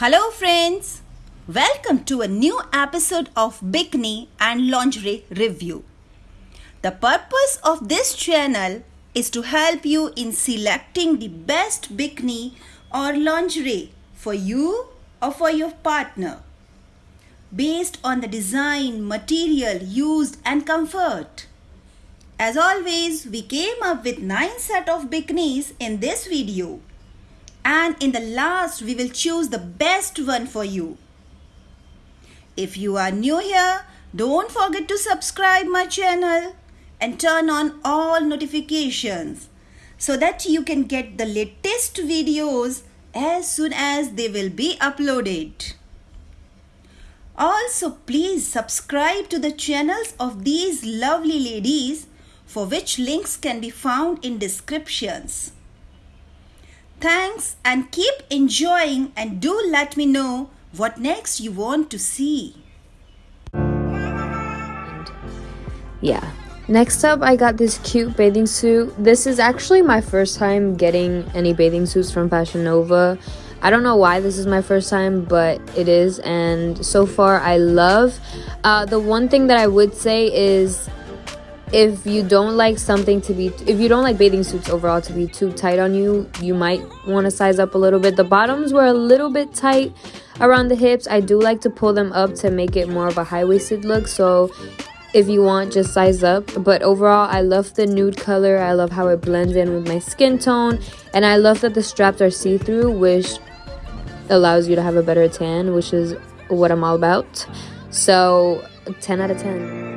Hello friends! Welcome to a new episode of Bikini and Lingerie Review. The purpose of this channel is to help you in selecting the best bikini or lingerie for you or for your partner based on the design, material used and comfort. As always, we came up with 9 set of bikinis in this video and in the last we will choose the best one for you. If you are new here, don't forget to subscribe my channel and turn on all notifications so that you can get the latest videos as soon as they will be uploaded. Also, please subscribe to the channels of these lovely ladies for which links can be found in descriptions. Thanks and keep enjoying and do let me know what next you want to see. Yeah. Next up, I got this cute bathing suit. This is actually my first time getting any bathing suits from Fashion Nova. I don't know why this is my first time, but it is, and so far I love. Uh, the one thing that I would say is if you don't like something to be if you don't like bathing suits overall to be too tight on you you might want to size up a little bit. The bottoms were a little bit tight around the hips. I do like to pull them up to make it more of a high-waisted look so if you want just size up. But overall i love the nude color. I love how it blends in with my skin tone. And i love that the straps are see-through which allows you to have a better tan which is what i'm all about. So 10 out of 10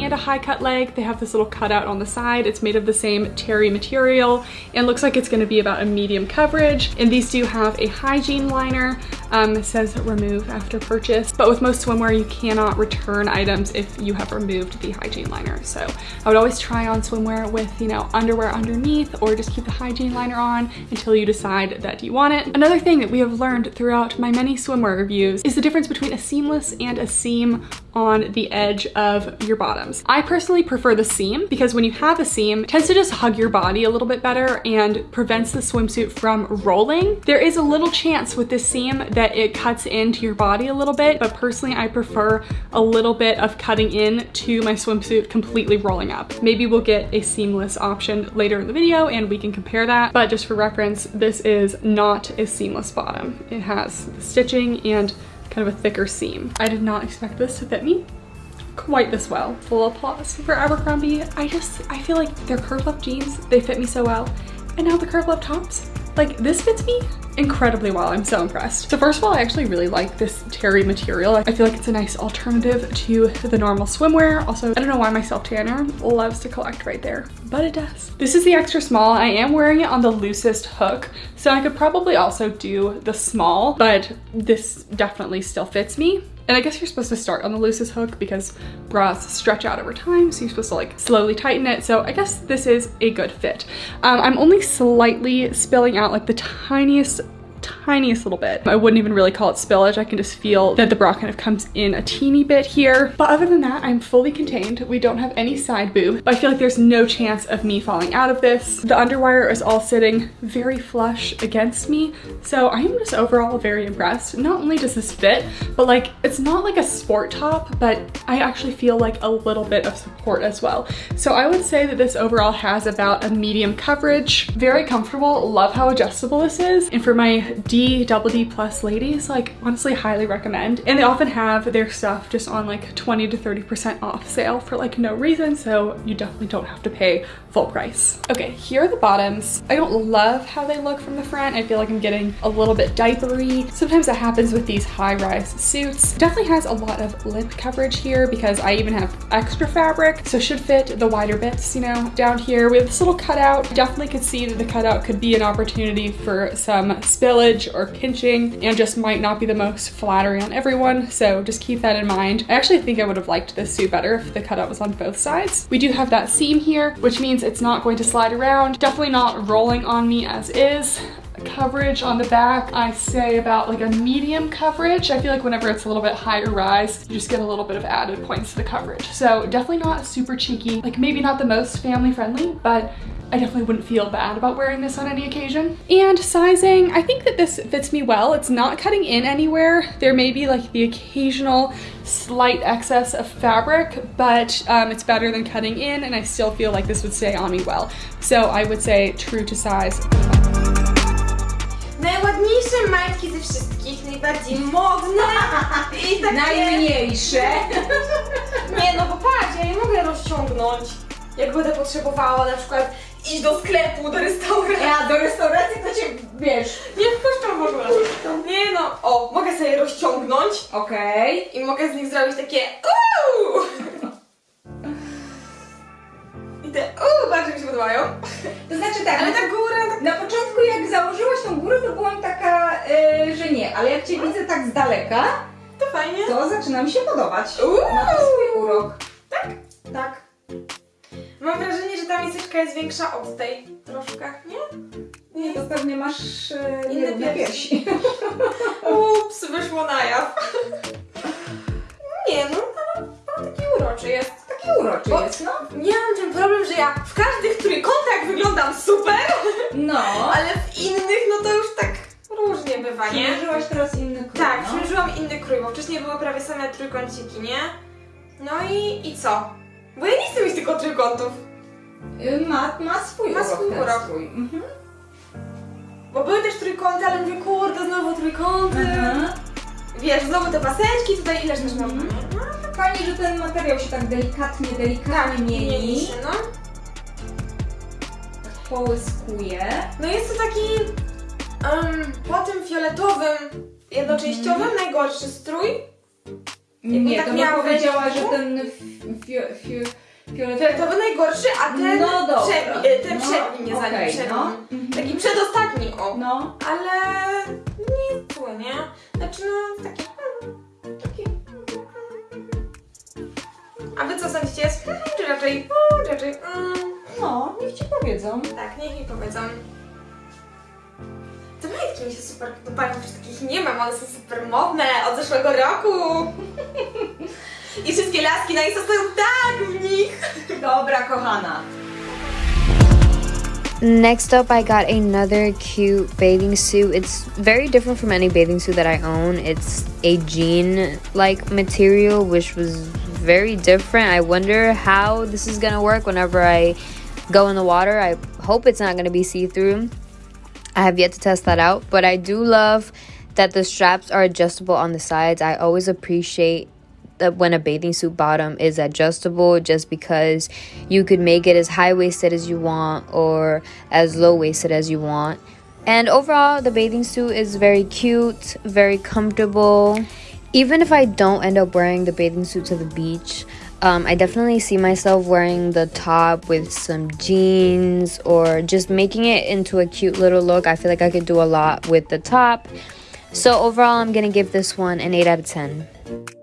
and a high cut leg. They have this little cutout on the side. It's made of the same terry material and looks like it's gonna be about a medium coverage. And these do have a hygiene liner. Um, it says remove after purchase, but with most swimwear, you cannot return items if you have removed the hygiene liner. So I would always try on swimwear with, you know, underwear underneath or just keep the hygiene liner on until you decide that you want it. Another thing that we have learned throughout my many swimwear reviews is the difference between a seamless and a seam on the edge of your bottoms. I personally prefer the seam because when you have a seam, tends to just hug your body a little bit better and prevents the swimsuit from rolling. There is a little chance with this seam that it cuts into your body a little bit, but personally I prefer a little bit of cutting in to my swimsuit completely rolling up. Maybe we'll get a seamless option later in the video and we can compare that, but just for reference, this is not a seamless bottom. It has stitching and kind of a thicker seam. I did not expect this to fit me quite this well. Full applause for Abercrombie. I just, I feel like their Curve Love jeans, they fit me so well. And now the Curve Love tops, like this fits me incredibly well. I'm so impressed. So first of all, I actually really like this terry material. I feel like it's a nice alternative to the normal swimwear. Also, I don't know why my self tanner loves to collect right there, but it does. This is the extra small. I am wearing it on the loosest hook, so I could probably also do the small, but this definitely still fits me. And I guess you're supposed to start on the loosest hook because bras stretch out over time. So you're supposed to like slowly tighten it. So I guess this is a good fit. Um, I'm only slightly spilling out like the tiniest tiniest little bit. I wouldn't even really call it spillage. I can just feel that the bra kind of comes in a teeny bit here. But other than that, I'm fully contained. We don't have any side boob, but I feel like there's no chance of me falling out of this. The underwire is all sitting very flush against me. So I am just overall very impressed. Not only does this fit, but like, it's not like a sport top, but I actually feel like a little bit of support as well. So I would say that this overall has about a medium coverage. Very comfortable, love how adjustable this is. And for my D, double D plus ladies, like honestly highly recommend. And they often have their stuff just on like 20 to 30% off sale for like no reason. So you definitely don't have to pay full price. Okay, here are the bottoms. I don't love how they look from the front. I feel like I'm getting a little bit diapery. Sometimes that happens with these high-rise suits. Definitely has a lot of lip coverage here because I even have extra fabric. So should fit the wider bits, you know, down here. We have this little cutout. Definitely could see that the cutout could be an opportunity for some spillage or pinching and just might not be the most flattering on everyone. So just keep that in mind. I actually think I would have liked this suit better if the cutout was on both sides. We do have that seam here, which means it's not going to slide around. Definitely not rolling on me as is coverage on the back I say about like a medium coverage I feel like whenever it's a little bit higher rise you just get a little bit of added points to the coverage so definitely not super cheeky like maybe not the most family friendly but I definitely wouldn't feel bad about wearing this on any occasion. And sizing, I think that this fits me well. It's not cutting in anywhere. There may be like the occasional slight excess of fabric, but um, it's better than cutting in and I still feel like this would stay on me well. So I would say true to size. Najładniejsze majtki ze wszystkich, najbardziej modne i takie... Najmniejsze. Nie no, bo patrz, ja je mogę rozciągnąć, jak będę potrzebowała na przykład iść do sklepu, do restauracji. Ja do restauracji to cię, wiesz, Nie wpuszczam w ogóle. Nie no, o, mogę sobie rozciągnąć okej. i mogę z nich zrobić takie uuu. I te uuu bardzo mi się podobają. To znaczy tak, Ale ta góra, tak... na początku jak założyłaś tą górę, to byłam taka, e, że nie, ale jak cię widzę tak z daleka, to fajnie. to zaczyna mi się podobać. Uuu. Ma to swój urok. Tak. Mam wrażenie, że ta miseczka jest większa od tej troszkę, nie? Nie, to pewnie masz e, Inne piersi. Ups, wyszło na jaw. Nie no, ale no, taki uroczy jest. Taki uroczy Bo- jest, no. Nie mam ten problem, że ja w każdych trójkątach wyglądam super, No. ale w innych no to już tak różnie bywa, nie? Przymierzyłaś teraz inny krój, Tak, no. przymierzyłam inny krój, bo wcześniej były prawie same trójkąciki, nie? No i, i co? Bo ja nie chcę mieć tylko trójkątów, Ma, ma swój Ma urok swój urok. Mhm. bo były też trójkąty, ale mówię, kurde, znowu trójkąty. Mhm. Wiesz, znowu te paseczki, tutaj ileż też mam. Mhm. No, Fajnie, że ten materiał się tak delikatnie, delikatnie tak, mieni. się, no. Połyskuje. No jest to taki um, po tym fioletowym, jednoczęściowym Mhm. najgorszy strój. Nie, tak to bym powiedziała, że ten fi, fi, fioletowy... Najgorszy, a ten No dobra. przedni, e, ten No, przedni nie za nim, okej, przedni. no. Mhm. Taki przedostatni, o. No, Ale nie zły, nie? Znaczy no, taki... mm, taki... A wy co sądzicie? Jest, mm, czy raczej, mm, czy raczej, mm, no, niech ci powiedzą. tak, niech mi powiedzą. Te majtki mi się super podobają, już takich nie mam, ale są super modne od zeszłego roku. I wszystkie laski na Insta stoją tak w nich. Dobra, kochana. Next up, I got another cute bathing suit. It's very different from any bathing suit that I own. It's a jean like material, which was very different. I wonder how this is gonna work whenever I go in the water. I hope it's not gonna be see through. I have yet to test that out, but I do love that the straps are adjustable on the sides. I always appreciate when a bathing suit bottom is adjustable just because you could make it as high waisted as you want or as low waisted as you want. And overall, the bathing suit is very cute, very comfortable. Even if I don't end up wearing the bathing suit to the beach, um, I definitely see myself wearing the top with some jeans or just making it into a cute little look. I feel like I could do a lot with the top. So, overall, I'm gonna give this one an 8 out of 10.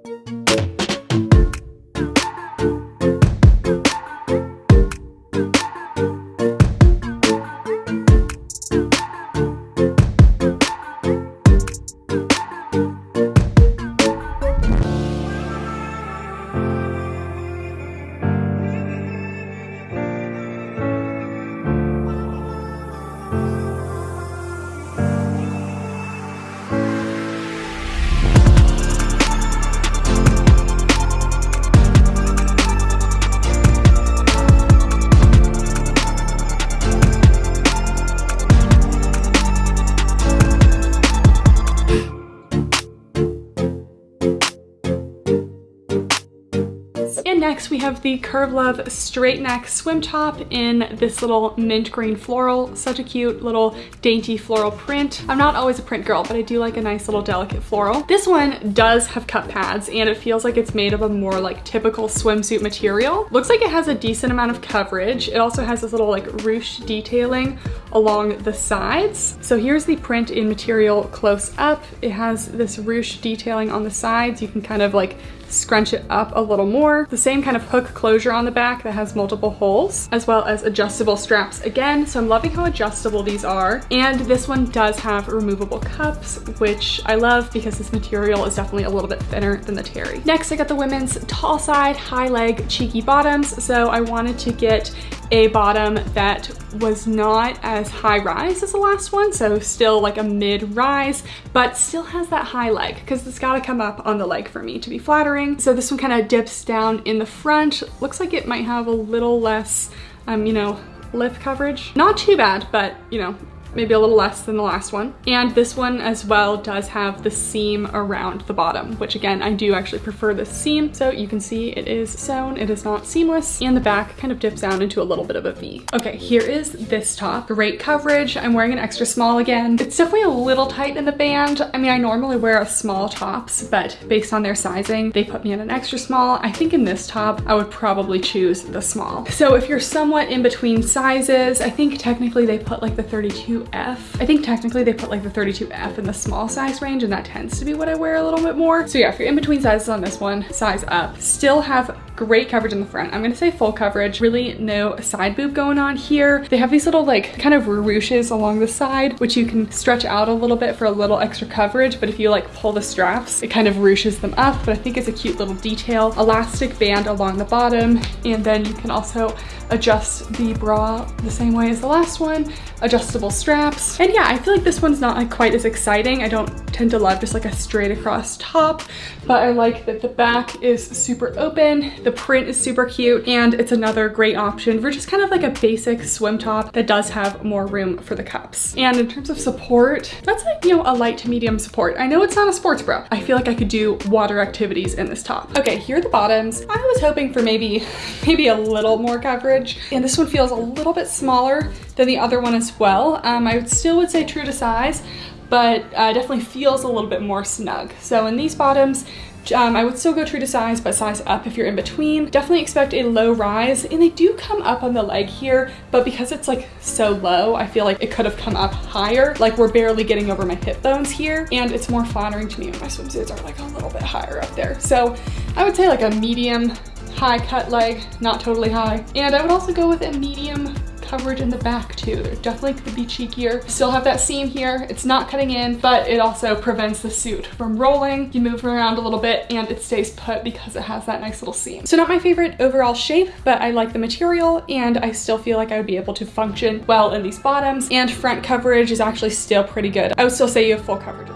We have the Curve Love straight neck swim top in this little mint green floral. Such a cute little dainty floral print. I'm not always a print girl, but I do like a nice little delicate floral. This one does have cup pads and it feels like it's made of a more like typical swimsuit material. Looks like it has a decent amount of coverage. It also has this little like ruche detailing along the sides. So here's the print in material close up. It has this ruche detailing on the sides. You can kind of like scrunch it up a little more. The same kind of hook closure on the back that has multiple holes, as well as adjustable straps again. So I'm loving how adjustable these are. And this one does have removable cups, which I love because this material is definitely a little bit thinner than the terry. Next, I got the women's tall side, high leg, cheeky bottoms. So I wanted to get a bottom that was not as high rise as the last one, so still like a mid rise, but still has that high leg because it's gotta come up on the leg for me to be flattering. So this one kind of dips down in the front. Looks like it might have a little less, um, you know, lip coverage. Not too bad, but you know, maybe a little less than the last one. And this one as well does have the seam around the bottom, which again, I do actually prefer this seam. So you can see it is sewn, it is not seamless, and the back kind of dips down into a little bit of a V. Okay, here is this top. Great coverage. I'm wearing an extra small again. It's definitely a little tight in the band. I mean, I normally wear a small tops, but based on their sizing, they put me in an extra small. I think in this top, I would probably choose the small. So if you're somewhat in between sizes, I think technically they put like the 32 F. I think technically they put like the 32F in the small size range and that tends to be what I wear a little bit more. So yeah, if you're in between sizes on this one, size up. Still have great coverage in the front. I'm gonna say full coverage, really no side boob going on here. They have these little like kind of ruches along the side, which you can stretch out a little bit for a little extra coverage, but if you like pull the straps, it kind of ruches them up, but I think it's a cute little detail. Elastic band along the bottom, and then you can also adjust the bra the same way as the last one, adjustable straps. And yeah, I feel like this one's not like quite as exciting. I don't tend to love just like a straight across top, but I like that the back is super open. The print is super cute and it's another great option for just kind of like a basic swim top that does have more room for the cups. And in terms of support, that's like, you know, a light to medium support. I know it's not a sports bra. I feel like I could do water activities in this top. Okay, here are the bottoms. I was hoping for maybe, maybe a little more coverage. And this one feels a little bit smaller than the other one as well. Um, I still would say true to size, but uh, definitely feels a little bit more snug. So in these bottoms, um, I would still go true to size, but size up if you're in between. Definitely expect a low rise, and they do come up on the leg here, but because it's like so low, I feel like it could have come up higher. Like we're barely getting over my hip bones here, and it's more flattering to me when my swimsuits are like a little bit higher up there. So I would say like a medium high cut leg, not totally high. And I would also go with a medium coverage in the back too. There definitely could be cheekier. Still have that seam here. It's not cutting in, but it also prevents the suit from rolling. You move around a little bit and it stays put because it has that nice little seam. So not my favorite overall shape, but I like the material and I still feel like I would be able to function well in these bottoms and front coverage is actually still pretty good. I would still say you have full coverage.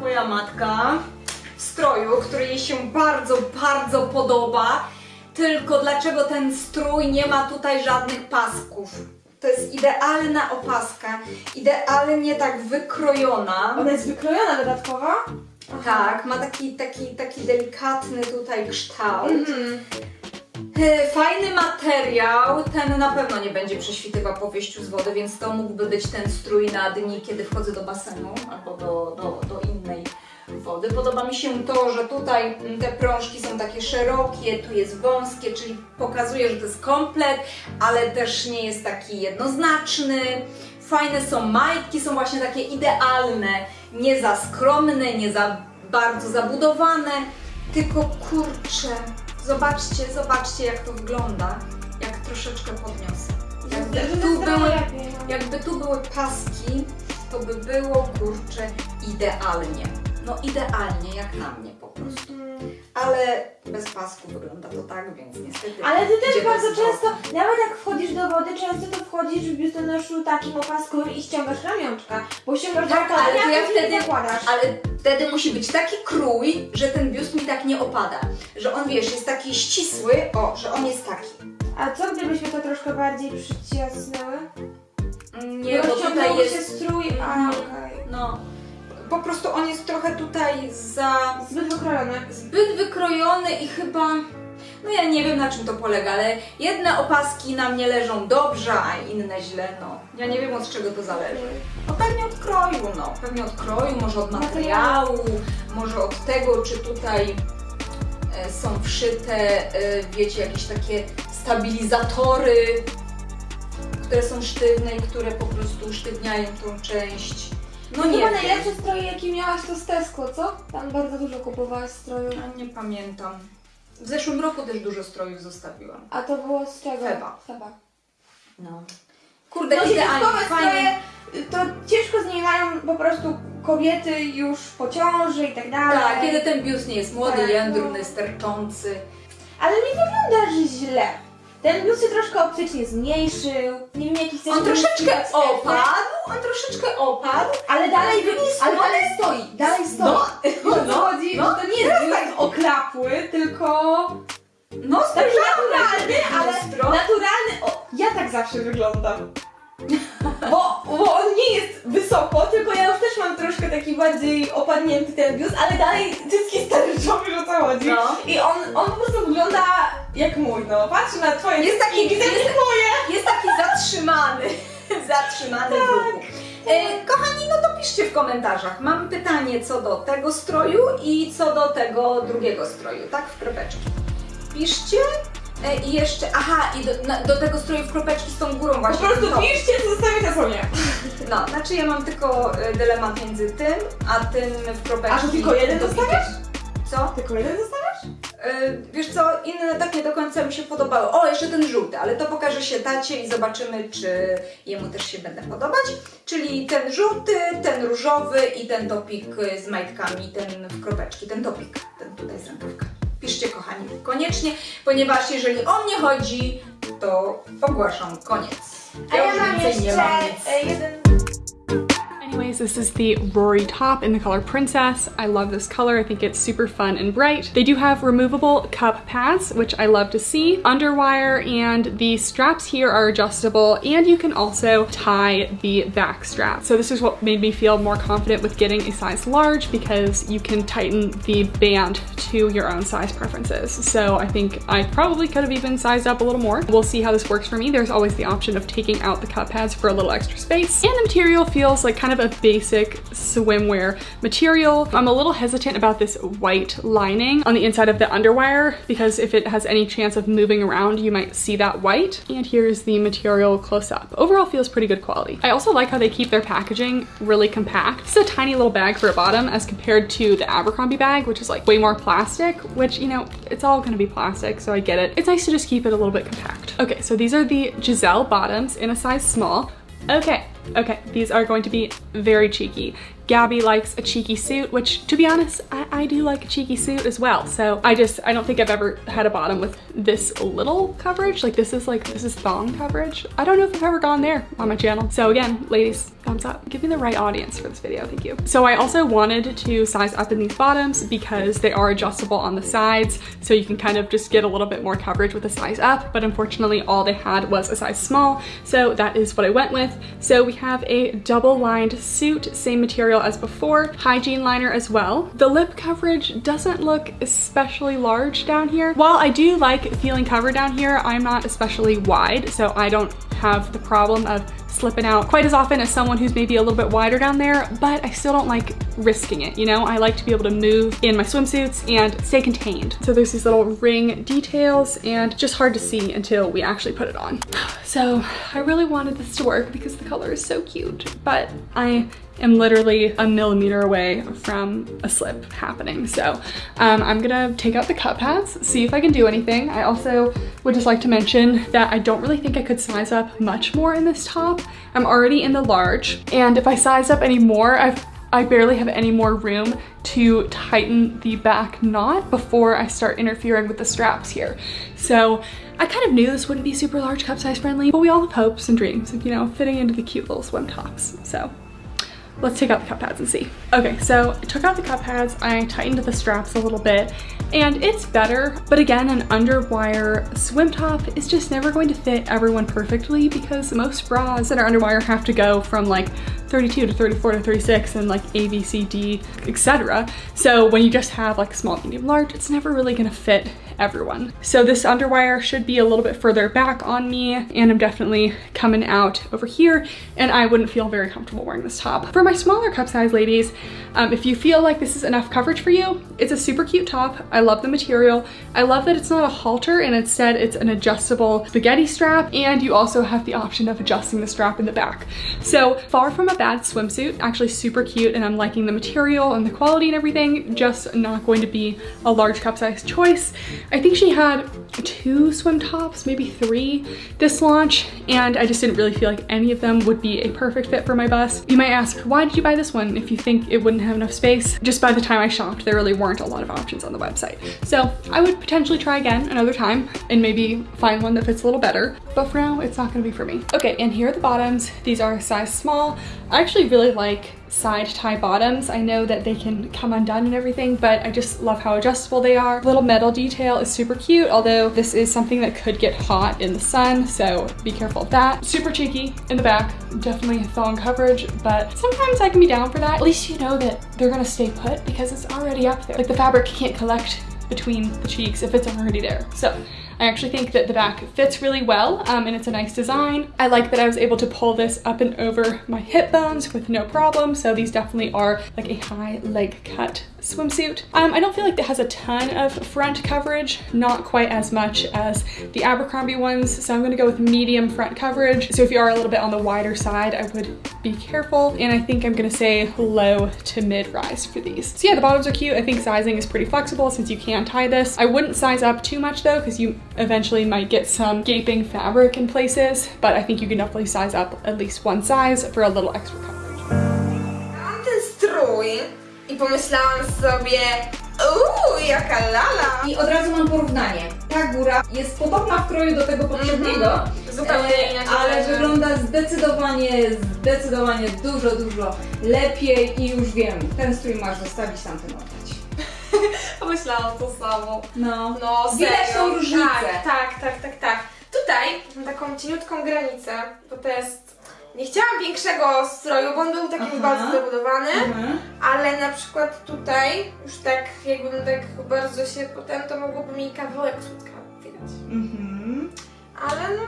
Moja matka w stroju, który jej się bardzo, bardzo podoba. Tylko dlaczego ten strój nie ma tutaj żadnych pasków? To jest idealna opaska, idealnie tak wykrojona. Ona jest wykrojona dodatkowo? Tak, ma taki, taki, taki delikatny tutaj kształt. E, Fajny materiał, ten na pewno nie będzie prześwitywał po wyjściu z wody, więc to mógłby być ten strój na dni, kiedy wchodzę do basenu albo do, do, wody. Podoba mi się to, że tutaj mm, te prążki są takie szerokie, tu jest wąskie, czyli pokazuje, że to jest komplet, ale też nie jest taki jednoznaczny. Fajne są majtki, są właśnie takie idealne, nie za skromne, nie za bardzo zabudowane, tylko kurcze. Zobaczcie, zobaczcie jak to wygląda, jak troszeczkę podniosę. Jakby tu były, jakby tu były paski, to by było kurcze idealnie. No idealnie, jak na mnie po prostu. Ale bez pasku wygląda to tak, więc niestety. Ale ty też bardzo często, nawet jak wchodzisz do wody, często to wchodzisz w biustonoszu takim opaskowym i ściągasz ramionczka, bo ściągasz Tak, ale to ja wtedy, zakładasz. ale wtedy musi być taki krój, że ten biust mi tak nie opada. Że on, wiesz, jest taki ścisły, o, że on jest taki. A co gdybyśmy to troszkę bardziej przyciasnęły? Nie, bo tutaj Rozciągnął jest... się strój, a Mhm. okej. No, po prostu on jest trochę tutaj za... Zbyt wykrojony. zbyt wykrojony i chyba... No ja nie wiem na czym to polega, ale jedne opaski na mnie leżą dobrze, a inne źle, no. Ja nie wiem od czego to zależy. No pewnie od kroju, no. Pewnie od kroju, może od materiału, może od tego, czy tutaj e, są wszyte, e, wiecie, jakieś takie stabilizatory, które są sztywne i które po prostu usztywniają tą część. No nie Chyba wiem. najlepsze stroje, jakie miałaś, to z Tesco, co? Tam bardzo dużo kupowałaś stroju. A nie pamiętam. W zeszłym roku też dużo strojów zostawiłam. A to było z czego? Feba. Feba. No. Kurde, No idealnie, fajnie. stroje, to ciężko z nimi mają po prostu kobiety już po ciąży i tak dalej. Tak, kiedy ten biust nie jest młody, Tak, jędrny, no. sterczący. Ale nie wyglądasz źle. Ten biust się troszkę optycznie zmniejszył. Nie wiem jaki chcesz On troszeczkę opadł, on troszeczkę opadł. Ale dalej, Ale nie ale dalej stoi, dalej stoi. No, O co chodzi? no. to nie jest biust oklapły, tylko No, spojrzałam naturalny, na ale naturalny. O, ja tak zawsze wyglądam. Bo, bo on nie jest wysoko, tylko ja już też mam troszkę taki bardziej opadnięty ten biust, ale dalej cycki sterczowy, o co chodzi. No. I on, on po prostu wygląda jak mój, no. Patrz na twoje Jest taki- jest- jak moje. Jest taki zatrzymany. zatrzymany ruchu. E, kochani, no to piszcie w komentarzach. Mam pytanie co do tego stroju i co do tego drugiego stroju, tak? W kropeczki. Piszcie. E, I jeszcze, aha, i do, na, do tego stroju w kropeczki z tą górą Po właśnie. prostu No. piszcie, co zostawię na sobie. No, znaczy ja mam tylko e, dylemat między tym, a tym w kropeczki. A to tylko jeden do zostawiasz? Co? Tylko jeden zostawiasz? E, wiesz co, inne tak nie do końca mi się podobały. O, jeszcze ten żółty, ale to pokaże się tacie i zobaczymy, czy jemu też się będę podobać. Czyli ten żółty, ten różowy i ten topik z majtkami, ten w kropeczki, ten topik, ten tutaj koniecznie, ponieważ jeżeli o mnie chodzi, to ogłaszam koniec. A ja mam jeszcze mam e, jeden Anyways, this is the Rory top in the color Princess. I love this color. I think it's super fun and bright. They do have removable cup pads, which I love to see. Underwire and the straps here are adjustable and you can also tie the back strap. So this is what made me feel more confident with getting a size large because you can tighten the band to your own size preferences. So I think I probably could have even sized up a little more. We'll see how this works for me. There's always the option of taking out the cup pads for a little extra space. And the material feels like kind of a basic swimwear material. I'm a little hesitant about this white lining on the inside of the underwire because if it has any chance of moving around, you might see that white. And here's the material close up. Overall feels pretty good quality. I also like how they keep their packaging really compact. It's a tiny little bag for a bottom as compared to the Abercrombie bag, which is like way more plastic, which, you know, it's all gonna be plastic, so I get it. It's nice to just keep it a little bit compact. Okay, so these are the Giselle bottoms in a size small. Okay, okay, these are going to be very cheeky. Gabby likes a cheeky suit, which to be honest, I, I do like a cheeky suit as well. So I just, I don't think I've ever had a bottom with this little coverage. Like this is like, this is thong coverage. I don't know if I've ever gone there on my channel. So again, ladies, thumbs up. Give me the right audience for this video, thank you. So I also wanted to size up in these bottoms because they are adjustable on the sides. So you can kind of just get a little bit more coverage with a size up. But unfortunately, all they had was a size small. So that is what I went with. So we have a double lined suit, same material as before, hygiene liner as well. The lip coverage doesn't look especially large down here. While I do like feeling covered down here, I'm not especially wide, so I don't have the problem of slipping out quite as often as someone who's maybe a little bit wider down there, but I still don't like risking it, you know? I like to be able to move in my swimsuits and stay contained. So there's these little ring details and just hard to see until we actually put it on. So I really wanted this to work because the color is so cute, but I am literally a millimeter away from a slip happening. So um, I'm gonna take out the cup pads, see if I can do anything. I also would just like to mention that I don't really think I could size up much more in this top. I'm already in the large, and if I size up any more, I've I barely have any more room to tighten the back knot before I start interfering with the straps here. So I kind of knew this wouldn't be super large cup size friendly, but we all have hopes and dreams of, you know, fitting into the cute little swim tops. So let's take out the cup pads and see. Okay, so I took out the cup pads, I tightened the straps a little bit, and it's better, but again, an underwire swim top is just never going to fit everyone perfectly because most bras that are underwire have to go from like 32 to 34 to 36 and like A, B, C, D, etc. So when you just have like small, medium, large, it's never really gonna fit everyone. So this underwire should be a little bit further back on me and I'm definitely coming out over here and I wouldn't feel very comfortable wearing this top. For my smaller cup size ladies, Um, if you feel like this is enough coverage for you, it's a super cute top. I love the material. I love that it's not a halter and instead it's an adjustable spaghetti strap and you also have the option of adjusting the strap in the back. So far from a bad swimsuit, actually super cute and I'm liking the material and the quality and everything, just not going to be a large cup size choice. I think she had two swim tops, maybe three this launch and I just didn't really feel like any of them would be a perfect fit for my bust. You might ask, why did you buy this one if you think it wouldn't have enough space? Just by the time I shopped, there really weren't a lot of options on the website. So I would potentially try again another time and maybe find one that fits a little better. But for now, it's not gonna be for me. Okay, and here are the bottoms. These are size small. I actually really like side tie bottoms. I know that they can come undone and everything, but I just love how adjustable they are. Little metal detail is super cute, although this is something that could get hot in the sun, so be careful of that. Super cheeky in the back, definitely thong coverage, but sometimes I can be down for that. At least you know that they're gonna stay put because it's already up there. Like the fabric can't collect between the cheeks if it's already there. So I actually think that the back fits really well um, and it's a nice design. I like that I was able to pull this up and over my hip bones with no problem. So these definitely are like a high leg cut swimsuit. Um, I don't feel like it has a ton of front coverage, not quite as much as the Abercrombie ones. So I'm gonna go with medium front coverage. So if you are a little bit on the wider side, I would be careful. And I think I'm gonna say low to mid rise for these. So yeah, the bottoms are cute. I think sizing is pretty flexible since you can tie this. I wouldn't size up too much though, because you eventually might get some gaping fabric in places, but I think you can definitely size up at least one size for a little extra coverage. Mam ten strój i pomyślałam sobie, uuu, jaka lala. I od razu mam porównanie. Ta góra jest podobna w kroju do tego poprzedniego, mhm. Zupełnie e, inaczej. ale wygląda zdecydowanie, zdecydowanie dużo, dużo lepiej i już wiem, ten strój masz zostawić, tamten oddać. Pomyślałam to samo. No, No, Widać serio. tą różnicę. Tak, tak, tak, tak, tak. Tutaj mam taką cieniutką granicę, bo to jest... Nie chciałam większego stroju, bo on był taki Aha. bardzo zabudowany, Mhm. ale na przykład tutaj już tak jakbym tak bardzo się potem, to mogłoby mi kawałek sutka widać. Mhm. Ale no,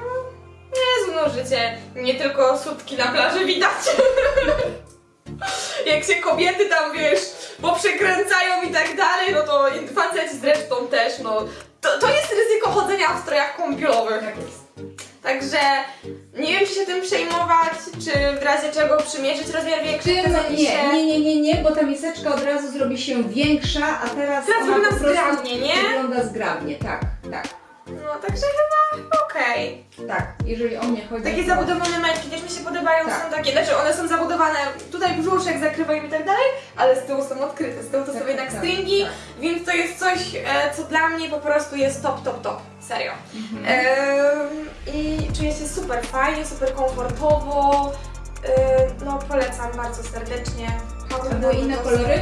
Jezu, no życie, nie tylko sutki na plaży widać. Jak się kobiety tam, wiesz, poprzekręcają i tak dalej, no to faceci zresztą też, no. To, to jest ryzyko chodzenia w strojach kąpielowych. Tak jest. Także nie wiem, czy się tym przejmować, czy w razie czego przymierzyć rozmiar większy. No, nie, nie, nie, nie, nie, bo ta miseczka od razu zrobi się większa, a teraz Teraz ona wygląda po zgrabnie, nie? Wygląda zgrabnie, tak, tak, No, także chyba okej. tak. Jeżeli o mnie chodzi. Takie to- zabudowane majtki też mi się podobają, Tak. są takie, znaczy one są zabudowane, tutaj brzuszek zakrywają i tak dalej, ale z tyłu są odkryte, z tyłu to Tak, są jednak tak, stringi, tak. więc to jest coś, e, co dla mnie po prostu jest top, top, top, serio. Mhm. I czuję się super fajnie, super komfortowo, no polecam bardzo serdecznie. A były inne kolory?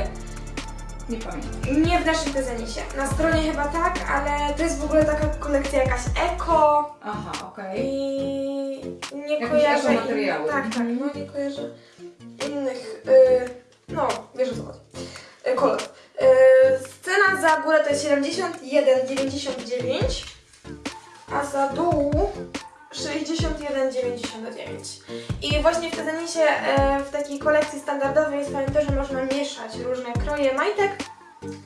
Nie pamiętam. Nie w naszym tezenisie, na stronie chyba tak, ale to jest w ogóle taka kolekcja jakaś eko, Aha, okej. I nie Jakieś kojarzę. In... Tak, tak, no nie kojarzę innych. Y... No, wiesz o co chodzi. Y, kolor. Y... Cena za górę to jest 71,99, a za dół 61,99. I właśnie w Tezenisie w takiej kolekcji standardowej jest to, że można mieszać różne kroje majtek.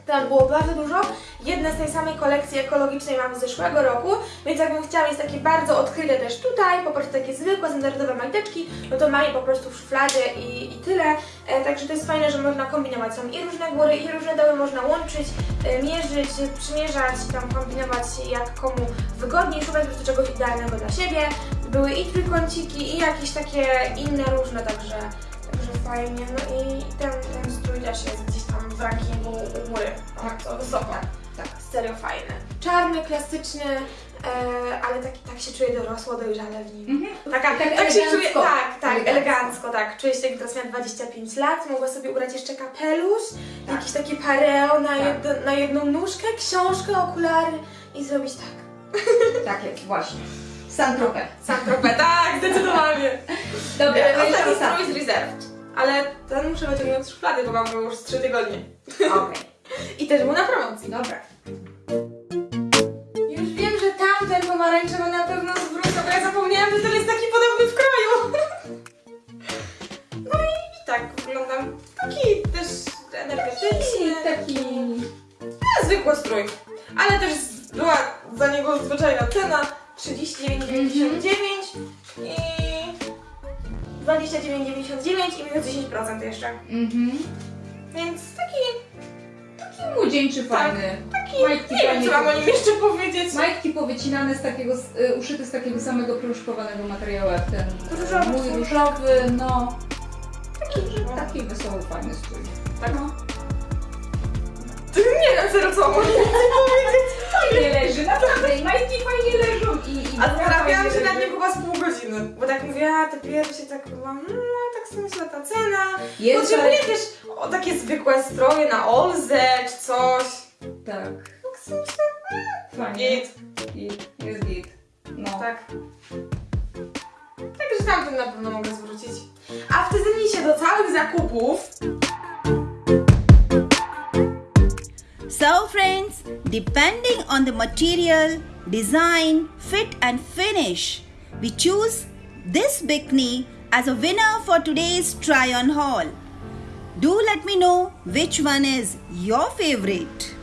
Tam było bardzo dużo. Jedne z tej samej kolekcji ekologicznej mam z zeszłego roku, więc jakbym chciała mieć takie bardzo odkryte też tutaj, po prostu takie zwykłe, standardowe majteczki, no to mam je po prostu w szufladzie i, i tyle. E, także to jest fajne, że można kombinować. Są i różne góry, i różne doły można łączyć, e, mierzyć, przymierzać, tam kombinować jak komu wygodniej, szukać po prostu czegoś idealnego dla siebie. Były i trójkąciki, i jakieś takie inne różne, także, także fajnie. No i ten, ten strój też jest gdzieś w rankingu u góry, bardzo wysoko. Tak. Serio fajny. Czarny, klasyczny, e, ale taki, tak się czuję dorosło, dojrzale w nim. Taka, Tak tak, się elegancko. czuję, tak, tak, Elegancko. elegancko, tak. Czuję się jak teraz miała 25 lat, mogła sobie ubrać jeszcze kapelusz, Tak. jakieś takie pareo na, Tak. jedno, na jedną nóżkę, książkę, okulary i zrobić tak. Tak jest, właśnie. Santropę. Saint-Tropez, tak, zdecydowanie. Dobra, E, to ostatni. strój z Reserved, ale ten muszę wyciągnąć z szuflady, bo mam go już z 3 tygodnie. Okej, I też był na promocji. dobra. Już wiem, że tamten pomarańczowy na pewno zwrócę, bo ja zapomniałam, że ten jest taki podobny w kroju. No i, i tak wyglądam. Taki też energetyczny. I taki... No, zwykły strój. Ale też była za niego zwyczajna cena 39,99 i 29,99 i minus 10% jeszcze. Mhm. Więc taki, Taki młodzieńczy, fajny. taki Majtki nie wiem co mam o nim jeszcze powiedzieć. Majtki powycinane z takiego, y, uszyte z takiego samego proszkowanego materiału jak ten Różowy mój różowy, no. Taki, taki wesoły, fajny strój. Tak. No. Nie wiem serio co mam powiedzieć. Fajnie leży, naprawdę. Majtki fajnie leżą i... i A zastanawiałam się nad nim godziny. Bo tak mówię, a te pierwsze tak byłam, no tak sobie myślę, ta cena. Jest, Potrzebuję ale- też o, takie zwykłe stroje na Olze czy coś. Tak, Tak sobie myślę, fajnie. git. Git. Jest git. No. Tak. Także tamten na pewno mogę zwrócić. A w Tyzenisie do całych zakupów So, friends, depending on the material, design, fit, and finish, we choose this bikini as a winner for today's try on haul. Do let me know which one is your favorite.